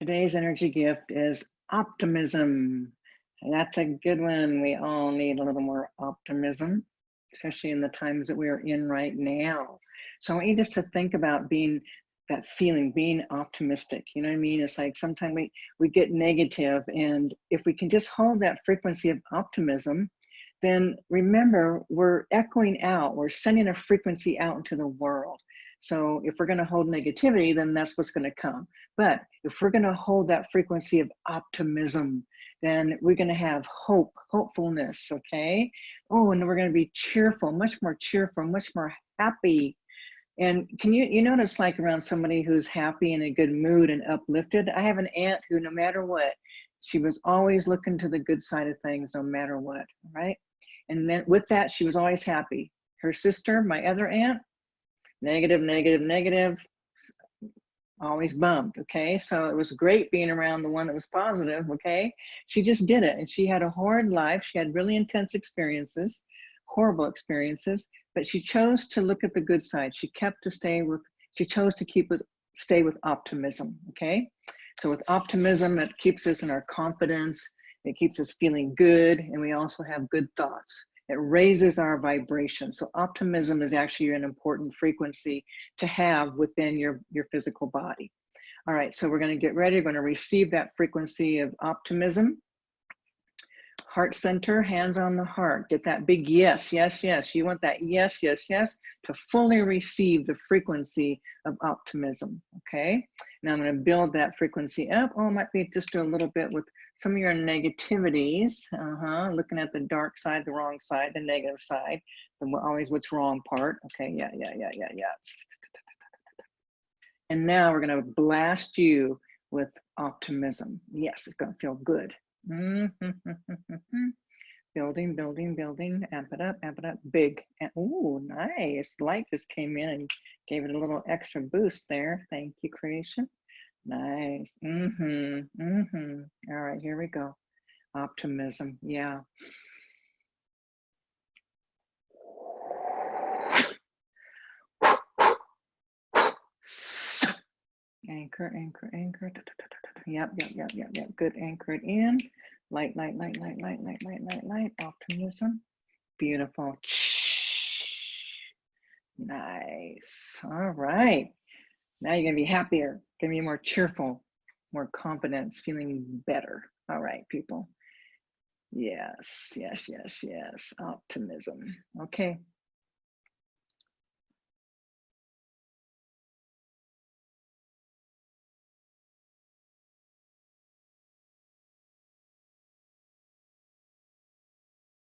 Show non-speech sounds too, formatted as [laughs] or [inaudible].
Today's energy gift is optimism. That's a good one. We all need a little more optimism, especially in the times that we are in right now. So I want you just to think about being that feeling, being optimistic. You know what I mean? It's like sometimes we, we get negative and if we can just hold that frequency of optimism, then remember we're echoing out, we're sending a frequency out into the world. So if we're going to hold negativity, then that's what's going to come. But if we're going to hold that frequency of optimism, then we're going to have hope, hopefulness, okay? Oh, and we're going to be cheerful, much more cheerful, much more happy. And can you, you notice like around somebody who's happy and in a good mood and uplifted? I have an aunt who no matter what, she was always looking to the good side of things no matter what, right? And then with that, she was always happy. Her sister, my other aunt, negative, negative, negative, always bummed, okay? So it was great being around the one that was positive, okay? She just did it and she had a horrid life. She had really intense experiences, horrible experiences, but she chose to look at the good side. She kept to stay with, she chose to keep with, stay with optimism, okay? So with optimism, it keeps us in our confidence, it keeps us feeling good, and we also have good thoughts. It raises our vibration. So optimism is actually an important frequency to have within your, your physical body. All right, so we're gonna get ready. We're gonna receive that frequency of optimism. Heart center, hands on the heart. Get that big yes, yes, yes. You want that yes, yes, yes to fully receive the frequency of optimism, okay? Now I'm gonna build that frequency up. Oh, it might be just a little bit with some of your negativities, uh-huh, looking at the dark side, the wrong side, the negative side, the always what's wrong part. Okay, yeah, yeah, yeah, yeah, yeah. And now we're gonna blast you with optimism. Yes, it's gonna feel good. Mm -hmm. [laughs] building, building, building, amp it up, amp it up, big. Oh, nice. Light just came in and gave it a little extra boost there. Thank you, creation. Nice. Mm-hmm. Mm-hmm. All right, here we go. Optimism. Yeah. Anchor, anchor, anchor. Yep, yep, yep, yep, yep. Good. Anchor it in. Light, light, light, light, light, light, light, light, light. Optimism. Beautiful. Nice. All right. Now you're gonna be happier, gonna be more cheerful, more confidence, feeling better. All right, people. Yes, yes, yes, yes. Optimism. Okay,